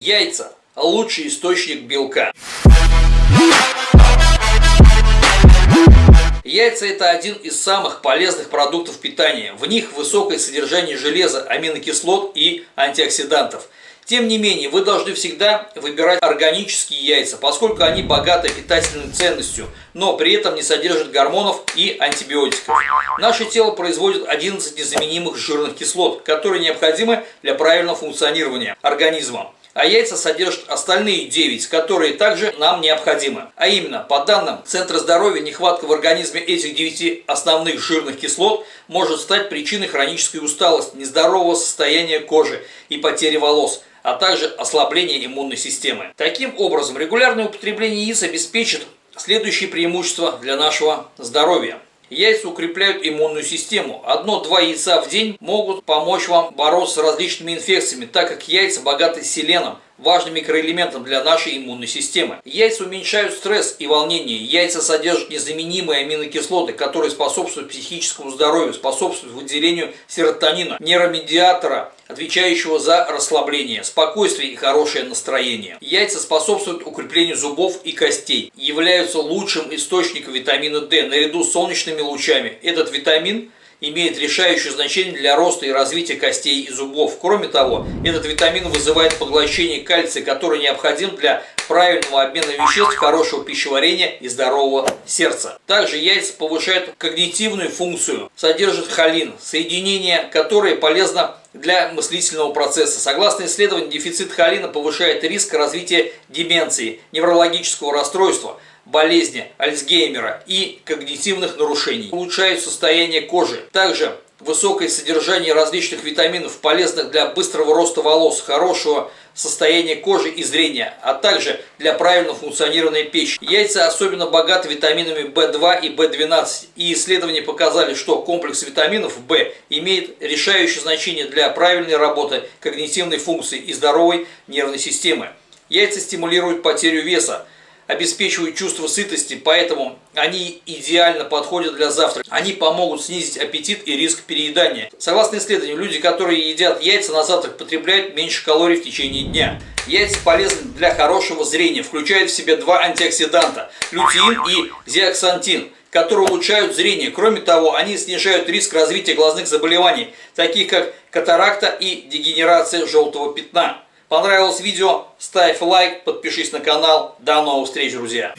Яйца – лучший источник белка. Яйца – это один из самых полезных продуктов питания. В них высокое содержание железа, аминокислот и антиоксидантов. Тем не менее, вы должны всегда выбирать органические яйца, поскольку они богаты питательной ценностью, но при этом не содержат гормонов и антибиотиков. Наше тело производит 11 незаменимых жирных кислот, которые необходимы для правильного функционирования организма а яйца содержат остальные 9, которые также нам необходимы. А именно, по данным Центра здоровья, нехватка в организме этих 9 основных жирных кислот может стать причиной хронической усталости, нездорового состояния кожи и потери волос а также ослабления иммунной системы. Таким образом, регулярное употребление яиц обеспечит следующие преимущества для нашего здоровья. Яйца укрепляют иммунную систему. Одно-два яйца в день могут помочь вам бороться с различными инфекциями, так как яйца богаты селеном, важным микроэлементом для нашей иммунной системы. Яйца уменьшают стресс и волнение. Яйца содержат незаменимые аминокислоты, которые способствуют психическому здоровью, способствуют выделению серотонина, нейромедиатора, отвечающего за расслабление, спокойствие и хорошее настроение. Яйца способствуют укреплению зубов и костей, являются лучшим источником витамина D наряду с солнечными лучами. Этот витамин имеет решающее значение для роста и развития костей и зубов. Кроме того, этот витамин вызывает поглощение кальция, который необходим для правильного обмена веществ, хорошего пищеварения и здорового сердца. Также яйца повышают когнитивную функцию, содержат холин, соединение которое полезно для мыслительного процесса. Согласно исследованию, дефицит холина повышает риск развития деменции, неврологического расстройства – болезни Альцгеймера и когнитивных нарушений. Улучшают состояние кожи. Также высокое содержание различных витаминов, полезных для быстрого роста волос, хорошего состояния кожи и зрения, а также для правильного функционирования печени. Яйца особенно богаты витаминами В2 и В12, и исследования показали, что комплекс витаминов В имеет решающее значение для правильной работы когнитивной функции и здоровой нервной системы. Яйца стимулируют потерю веса, обеспечивают чувство сытости, поэтому они идеально подходят для завтрака. Они помогут снизить аппетит и риск переедания. Согласно исследованию, люди, которые едят яйца на завтрак, потребляют меньше калорий в течение дня. Яйца полезны для хорошего зрения, включают в себя два антиоксиданта – лютеин и зиаксантин которые улучшают зрение. Кроме того, они снижают риск развития глазных заболеваний, таких как катаракта и дегенерация желтого пятна. Понравилось видео? Ставь лайк, подпишись на канал. До новых встреч, друзья!